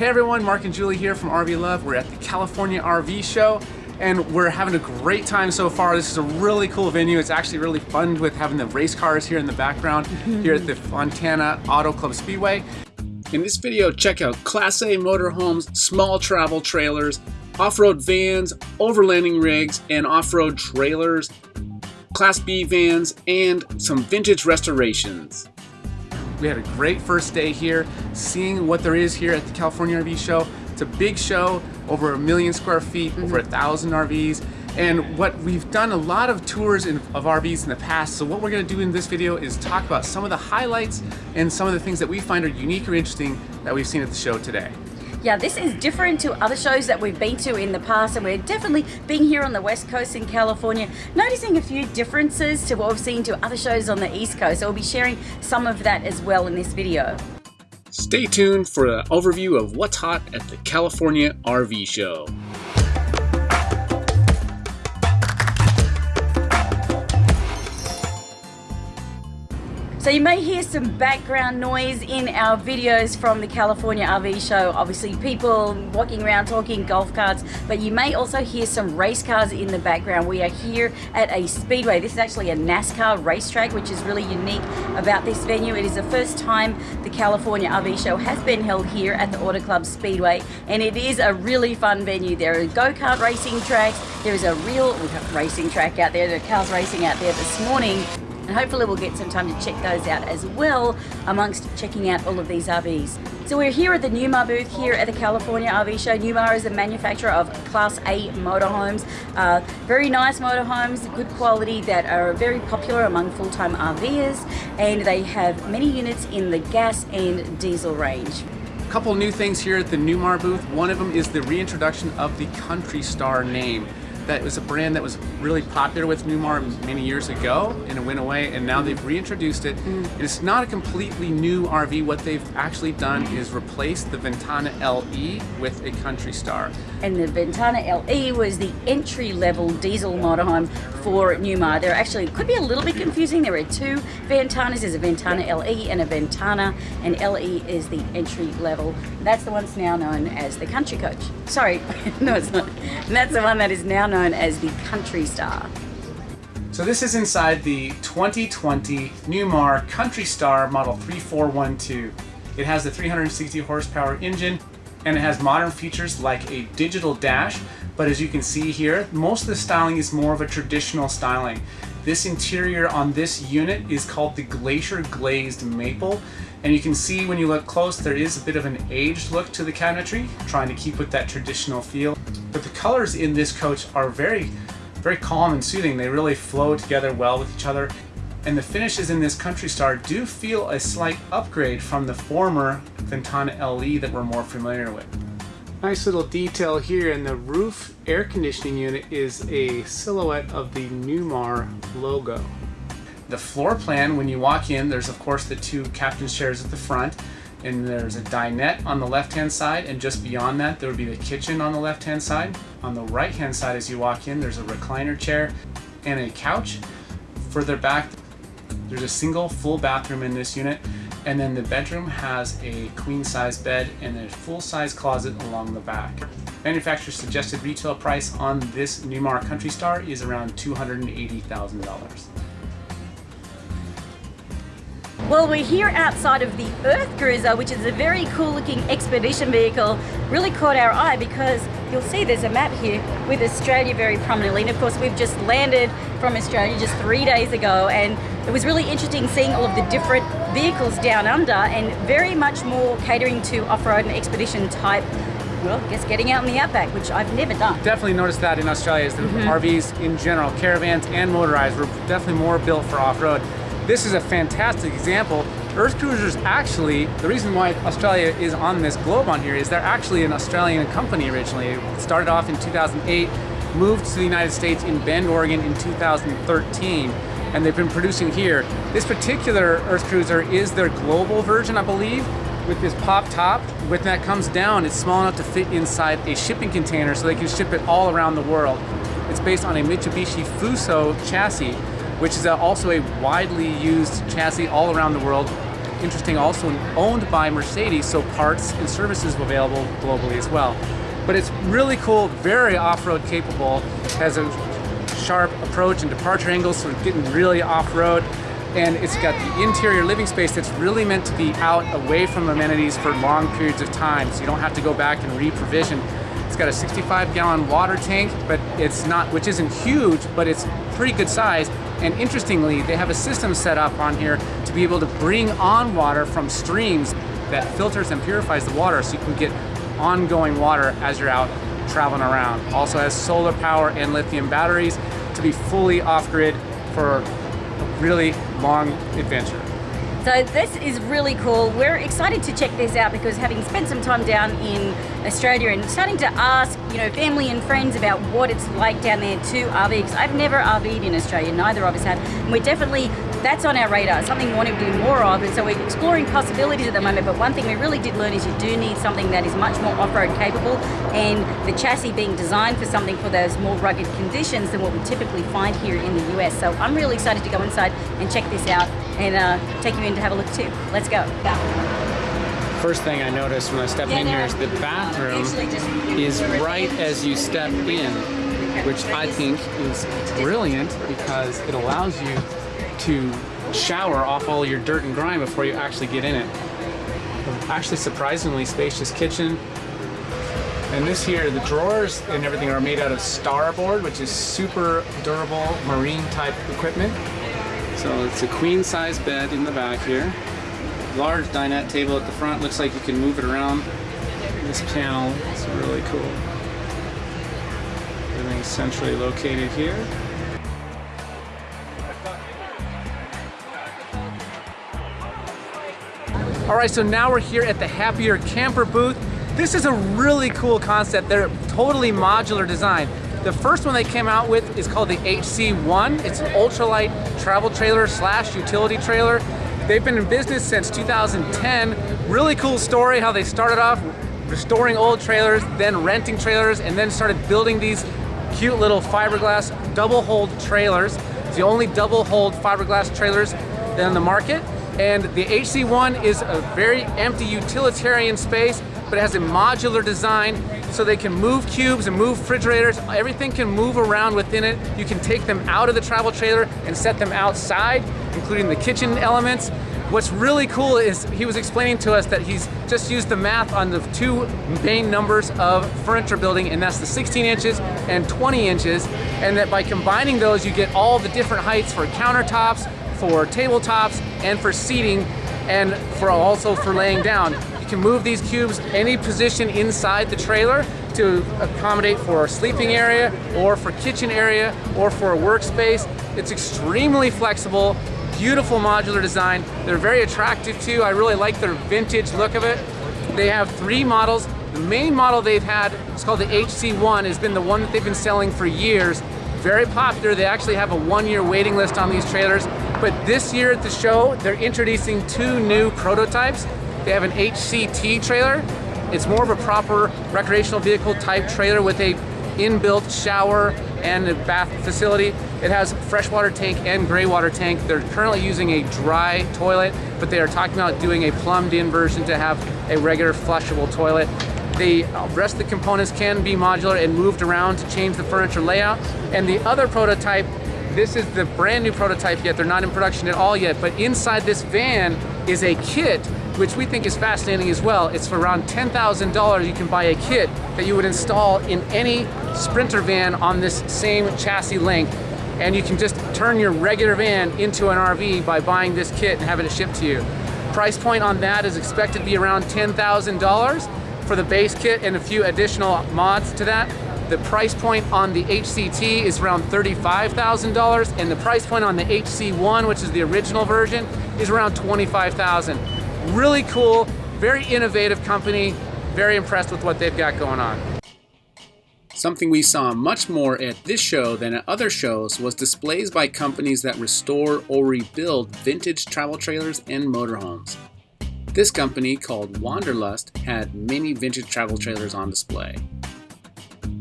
Hey everyone, Mark and Julie here from RV Love. We're at the California RV Show and we're having a great time so far. This is a really cool venue. It's actually really fun with having the race cars here in the background mhm. here at the Fontana Auto Club Speedway. In this video, check out Class A motorhomes, small travel trailers, off-road vans, overlanding rigs, and off-road trailers, Class B vans, and some vintage restorations. We had a great first day here, seeing what there is here at the California RV Show. It's a big show, over a million square feet, over mm-hmm. a thousand RVs. And what we've done a lot of tours in, of RVs in the past. So what we're gonna do in this video is talk about some of the highlights and some of the things that we find are unique or interesting that we've seen at the show today. Yeah, this is different to other shows that we've been to in the past and we're definitely being here on the West Coast in California, noticing a few differences to what we've seen to other shows on the East Coast. So we'll be sharing some of that as well in this video. Stay tuned for an overview of what's hot at the California RV Show. So you may hear some background noise in our videos from the California RV show. Obviously people walking around talking golf carts, but you may also hear some race cars in the background. We are here at a speedway. This is actually a NASCAR racetrack, which is really unique about this venue. It is the first time the California RV show has been held here at the Auto Club Speedway, and it is a really fun venue. There are go-kart racing tracks. There is a real racing track out there. There are cars racing out there this morning and hopefully we'll get some time to check those out as well amongst checking out all of these RVs. So we're here at the Newmar booth here at the California RV Show. Newmar is a manufacturer of Class A motorhomes. Uh, very nice motorhomes, good quality that are very popular among full-time RVers and they have many units in the gas and diesel range. A couple new things here at the Newmar booth. One of them is the reintroduction of the Country Star name that was a brand that was really popular with Newmar many years ago and it went away and now they've reintroduced it. Mm. It's not a completely new RV. What they've actually done is replace the Ventana LE with a Country Star. And the Ventana LE was the entry-level diesel motorhome for Newmar. There actually could be a little bit confusing. There are two Ventanas. There's a Ventana LE and a Ventana and LE is the entry level. That's the one that's now known as the Country Coach. Sorry, no it's not. And that's the one that is now known as the Country Star. So this is inside the 2020 Newmar Country Star Model 3412. It has the 360 horsepower engine and it has modern features like a digital dash, but as you can see here, most of the styling is more of a traditional styling. This interior on this unit is called the Glacier Glazed Maple, and you can see when you look close, there is a bit of an aged look to the cabinetry, trying to keep with that traditional feel. But the colors in this coach are very, very calm and soothing. They really flow together well with each other. And the finishes in this Country Star do feel a slight upgrade from the former Ventana LE that we're more familiar with. Nice little detail here in the roof air conditioning unit is a silhouette of the Newmar logo. The floor plan, when you walk in, there's of course the two captain's chairs at the front, and there's a dinette on the left-hand side, and just beyond that, there would be the kitchen on the left-hand side. On the right-hand side, as you walk in, there's a recliner chair and a couch. Further back, there's a single full bathroom in this unit, and then the bedroom has a queen-size bed and a full-size closet along the back. Manufacturer's suggested retail price on this Newmar Country Star is around $280,000. Well, we're here outside of the Earth Cruiser, which is a very cool looking expedition vehicle. Really caught our eye because you'll see there's a map here with Australia very prominently. And of course, we've just landed from Australia just three days ago. And it was really interesting seeing all of the different vehicles down under and very much more catering to off-road and expedition type well, I guess getting out in the outback, which I've never done. Definitely noticed that in Australia is the mm -hmm. RVs in general, caravans and motorized were definitely more built for off-road. This is a fantastic example. Earth Cruisers actually, the reason why Australia is on this globe on here is they're actually an Australian company originally. It started off in 2008, moved to the United States in Bend, Oregon in 2013 and they've been producing here. This particular Earth Cruiser is their global version, I believe, with this pop top. When that comes down, it's small enough to fit inside a shipping container so they can ship it all around the world. It's based on a Mitsubishi Fuso chassis, which is also a widely used chassis all around the world. interesting, also owned by Mercedes, so parts and services available globally as well. But it's really cool, very off-road capable, has a sharp approach and departure angles, so it's getting really off-road. And it's got the interior living space that's really meant to be out away from amenities for long periods of time, so you don't have to go back and re-provision. It's got a 65 gallon water tank, but it's not, which isn't huge, but it's pretty good size. And interestingly, they have a system set up on here to be able to bring on water from streams that filters and purifies the water so you can get ongoing water as you're out traveling around. Also has solar power and lithium batteries to be fully off-grid for a really long adventure. So this is really cool. We're excited to check this out because having spent some time down in Australia and starting to ask, you know, family and friends about what it's like down there to RV because I've never RV'd in Australia, neither of us have. And we're definitely that's on our radar, something we want to do more of, and so we're exploring possibilities at the moment, but one thing we really did learn is you do need something that is much more off-road capable, and the chassis being designed for something for those more rugged conditions than what we typically find here in the US. So I'm really excited to go inside and check this out and uh, take you in to have a look too. Let's go. First thing I noticed when I stepped in here is the bathroom is right as you step in, which I think is brilliant because it allows you to shower off all your dirt and grime before you actually get in it. Actually surprisingly spacious kitchen. And this here, the drawers and everything are made out of Starboard, which is super durable marine type equipment. So it's a queen size bed in the back here. Large dinette table at the front. Looks like you can move it around. This panel is really cool. Everything's centrally located here. All right, so now we're here at the Happier Camper booth. This is a really cool concept. They're totally modular design. The first one they came out with is called the HC1. It's an ultralight travel trailer slash utility trailer. They've been in business since 2010. Really cool story how they started off restoring old trailers, then renting trailers, and then started building these cute little fiberglass double hold trailers. It's the only double hold fiberglass trailers on the market. And the HC1 is a very empty utilitarian space, but it has a modular design so they can move cubes and move refrigerators. Everything can move around within it. You can take them out of the travel trailer and set them outside, including the kitchen elements. What's really cool is he was explaining to us that he's just used the math on the two main numbers of furniture building, and that's the 16 inches and 20 inches, and that by combining those, you get all the different heights for countertops, for tabletops and for seating and for also for laying down. You can move these cubes any position inside the trailer to accommodate for a sleeping area or for kitchen area or for a workspace. It's extremely flexible, beautiful modular design. They're very attractive too. I really like their vintage look of it. They have three models. The main model they've had it's called the HC1, has been the one that they've been selling for years. Very popular. They actually have a one-year waiting list on these trailers. But this year at the show, they're introducing two new prototypes. They have an HCT trailer. It's more of a proper recreational vehicle type trailer with a inbuilt shower and a bath facility. It has freshwater tank and gray water tank. They're currently using a dry toilet, but they are talking about doing a plumbed in version to have a regular flushable toilet. The uh, rest of the components can be modular and moved around to change the furniture layout. And the other prototype this is the brand new prototype yet. They're not in production at all yet, but inside this van is a kit which we think is fascinating as well. It's for around $10,000 you can buy a kit that you would install in any Sprinter van on this same chassis length. And you can just turn your regular van into an RV by buying this kit and having it shipped to you. Price point on that is expected to be around $10,000 for the base kit and a few additional mods to that. The price point on the HCT is around $35,000 and the price point on the HC1, which is the original version, is around 25,000. Really cool, very innovative company, very impressed with what they've got going on. Something we saw much more at this show than at other shows was displays by companies that restore or rebuild vintage travel trailers and motorhomes. This company, called Wanderlust, had many vintage travel trailers on display.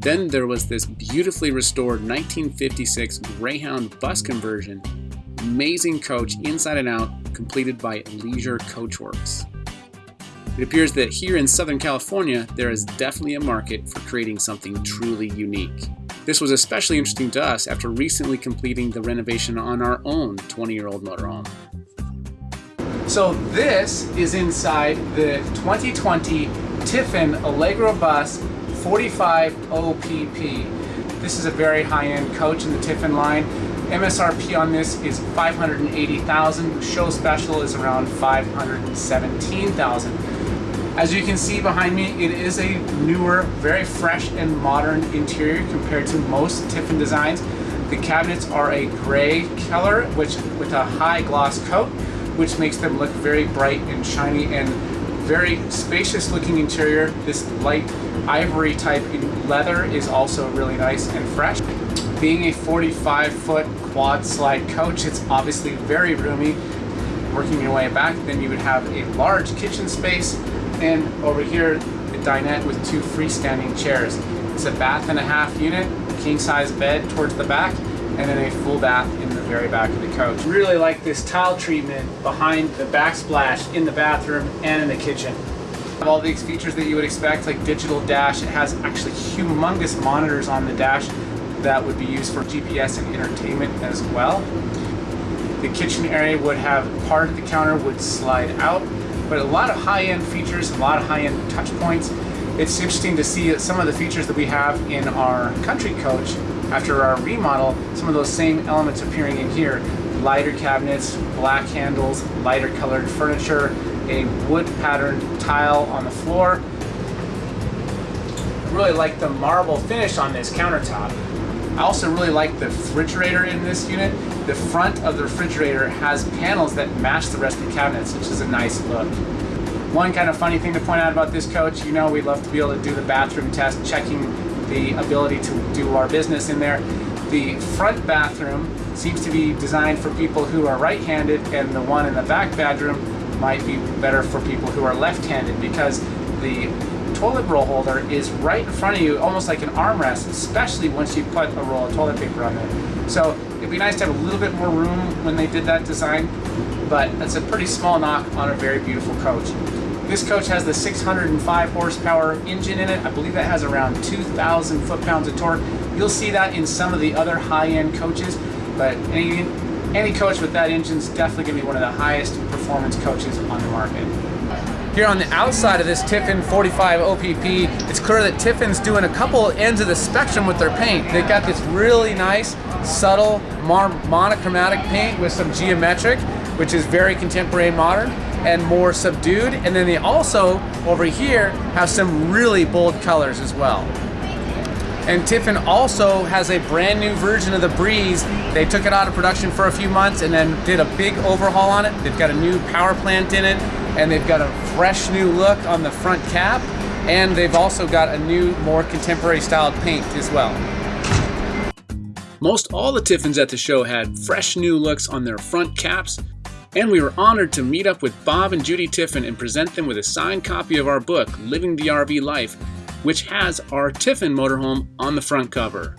Then there was this beautifully restored 1956 Greyhound bus conversion. Amazing coach inside and out, completed by Leisure Coachworks. It appears that here in Southern California, there is definitely a market for creating something truly unique. This was especially interesting to us after recently completing the renovation on our own 20 year old motorhome. So, this is inside the 2020 Tiffin Allegro Bus 45 OPP. This is a very high end coach in the Tiffin line. MSRP on this is 580,000. Show special is around 517,000. As you can see behind me, it is a newer, very fresh and modern interior compared to most Tiffin designs. The cabinets are a gray color, which with a high gloss coat, which makes them look very bright and shiny and very spacious looking interior. This light ivory type leather is also really nice and fresh. Being a 45 foot quad slide coach, it's obviously very roomy. Working your way back, then you would have a large kitchen space and over here a dinette with two freestanding chairs. It's a bath and a half unit, king size bed towards the back, and then a full bath in the very back of the coach. Really like this tile treatment behind the backsplash in the bathroom and in the kitchen. All these features that you would expect, like digital dash, it has actually humongous monitors on the dash that would be used for GPS and entertainment as well. The kitchen area would have part of the counter would slide out but a lot of high-end features, a lot of high-end touch points. It's interesting to see some of the features that we have in our country coach after our remodel, some of those same elements appearing in here. Lighter cabinets, black handles, lighter colored furniture, a wood patterned tile on the floor. I really like the marble finish on this countertop. I also really like the refrigerator in this unit. The front of the refrigerator has panels that match the rest of the cabinets, which is a nice look. One kind of funny thing to point out about this coach, you know we love to be able to do the bathroom test, checking the ability to do our business in there. The front bathroom seems to be designed for people who are right-handed and the one in the back bedroom might be better for people who are left-handed because the toilet roll holder is right in front of you, almost like an armrest, especially once you put a roll of toilet paper on there. So it'd be nice to have a little bit more room when they did that design, but that's a pretty small knock on a very beautiful coach. This coach has the 605 horsepower engine in it. I believe that has around 2,000 foot-pounds of torque. You'll see that in some of the other high-end coaches, but any, any coach with that engine is definitely going to be one of the highest performance coaches on the market. Here on the outside of this Tiffin 45 OPP, it's clear that Tiffin's doing a couple ends of the spectrum with their paint. They've got this really nice, subtle, monochromatic paint with some geometric, which is very contemporary and modern, and more subdued. And then they also, over here, have some really bold colors as well. And Tiffin also has a brand new version of the Breeze. They took it out of production for a few months and then did a big overhaul on it. They've got a new power plant in it and they've got a fresh new look on the front cap and they've also got a new more contemporary styled paint as well. Most all the Tiffins at the show had fresh new looks on their front caps and we were honored to meet up with Bob and Judy Tiffin and present them with a signed copy of our book, Living the RV Life, which has our Tiffin motorhome on the front cover.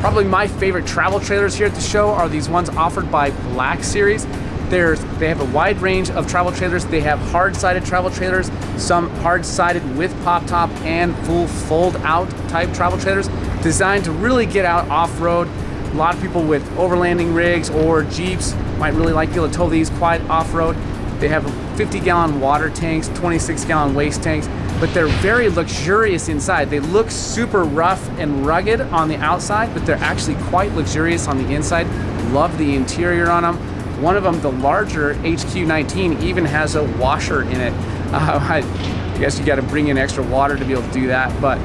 Probably my favorite travel trailers here at the show are these ones offered by Black Series. There's, they have a wide range of travel trailers. They have hard-sided travel trailers, some hard-sided with pop top and full fold-out type travel trailers designed to really get out off-road. A lot of people with overlanding rigs or Jeeps might really like these quite off-road. They have 50 gallon water tanks, 26 gallon waste tanks, but they're very luxurious inside. They look super rough and rugged on the outside, but they're actually quite luxurious on the inside. Love the interior on them. One of them, the larger HQ19, even has a washer in it. Uh, I guess you got to bring in extra water to be able to do that, but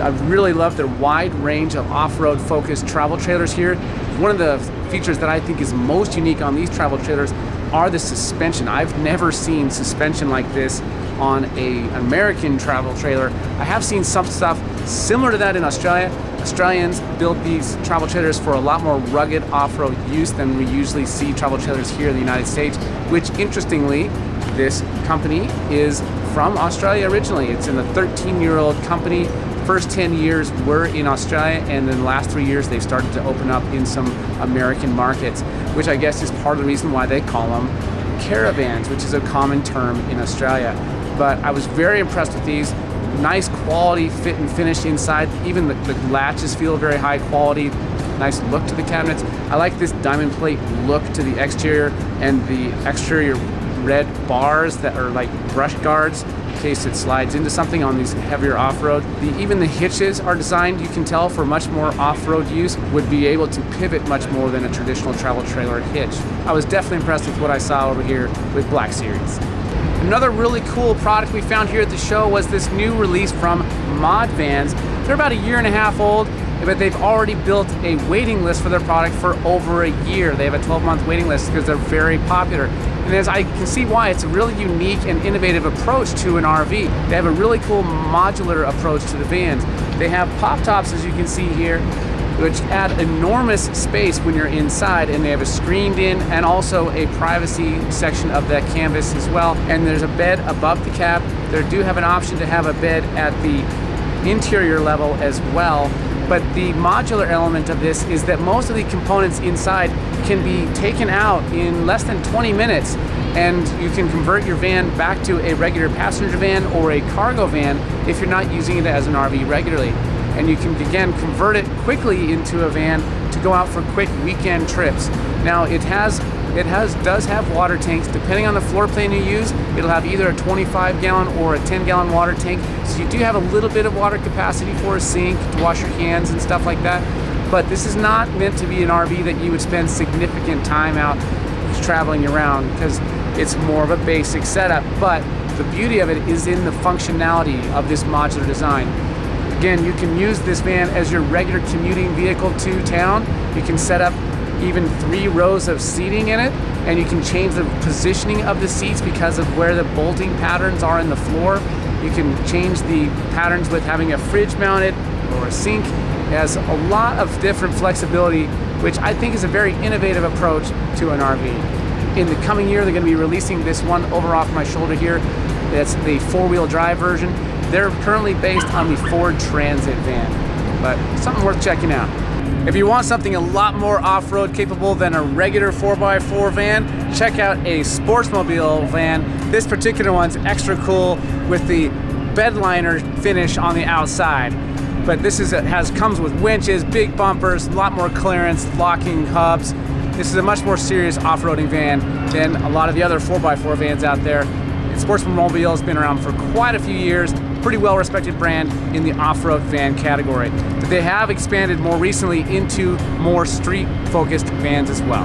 I really love their wide range of off-road focused travel trailers here. One of the features that I think is most unique on these travel trailers are the suspension. I've never seen suspension like this on a American travel trailer. I have seen some stuff similar to that in Australia, Australians build these travel trailers for a lot more rugged off-road use than we usually see travel trailers here in the United States, which interestingly, this company is from Australia originally. It's in a 13-year-old company, first 10 years were in Australia, and then the last three years they've started to open up in some American markets, which I guess is part of the reason why they call them caravans, which is a common term in Australia. But I was very impressed with these. Nice quality fit and finish inside. Even the, the latches feel very high quality. Nice look to the cabinets. I like this diamond plate look to the exterior and the exterior red bars that are like brush guards in case it slides into something on these heavier off-road. The, even the hitches are designed, you can tell, for much more off-road use, would be able to pivot much more than a traditional travel trailer hitch. I was definitely impressed with what I saw over here with Black Series. Another really cool product we found here at the show was this new release from Mod Vans. They're about a year and a half old, but they've already built a waiting list for their product for over a year. They have a 12 month waiting list because they're very popular. And as I can see why, it's a really unique and innovative approach to an RV. They have a really cool modular approach to the vans. They have pop tops, as you can see here, which add enormous space when you're inside and they have a screened in and also a privacy section of that canvas as well and there's a bed above the cab they do have an option to have a bed at the interior level as well but the modular element of this is that most of the components inside can be taken out in less than 20 minutes and you can convert your van back to a regular passenger van or a cargo van if you're not using it as an RV regularly. And you can again convert it quickly into a van to go out for quick weekend trips. Now it has it has does have water tanks. Depending on the floor plan you use, it'll have either a 25 gallon or a 10 gallon water tank. So you do have a little bit of water capacity for a sink to wash your hands and stuff like that. But this is not meant to be an RV that you would spend significant time out traveling around because it's more of a basic setup. But the beauty of it is in the functionality of this modular design. Again, you can use this van as your regular commuting vehicle to town. You can set up even three rows of seating in it and you can change the positioning of the seats because of where the bolting patterns are in the floor. You can change the patterns with having a fridge mounted or a sink. It has a lot of different flexibility, which I think is a very innovative approach to an RV. In the coming year, they're going to be releasing this one over off my shoulder here. That's the four-wheel drive version. They're currently based on the Ford Transit van, but something worth checking out. If you want something a lot more off-road capable than a regular 4x4 van, check out a Sportsmobile van. This particular one's extra cool with the bedliner finish on the outside. But this is has comes with winches, big bumpers, a lot more clearance, locking hubs. This is a much more serious off-roading van than a lot of the other 4x4 vans out there. Sportsman Mobile has been around for quite a few years, pretty well respected brand in the off-road van category. But they have expanded more recently into more street focused vans as well.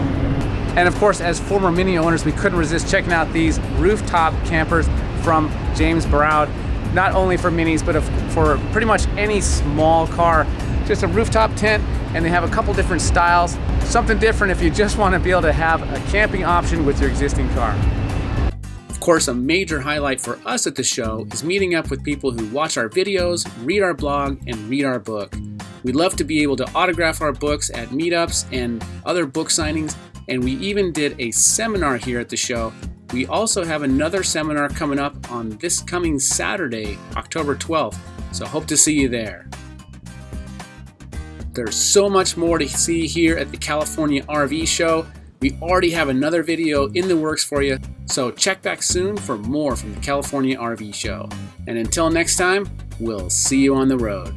And of course, as former Mini owners, we couldn't resist checking out these rooftop campers from James Baroud, not only for minis, but for pretty much any small car. Just a rooftop tent, and they have a couple different styles. Something different if you just want to be able to have a camping option with your existing car Of course, a major highlight for us at the show is meeting up with people who watch our videos, read our blog, and read our book. We love to be able to autograph our books at meetups and other book signings, and we even did a seminar here at the show. We also have another seminar coming up on this coming Saturday, October 12th, so hope to see you there. There's so much more to see here at the California RV Show. We already have another video in the works for you, so check back soon for more from the California RV Show. And until next time, we'll see you on the road.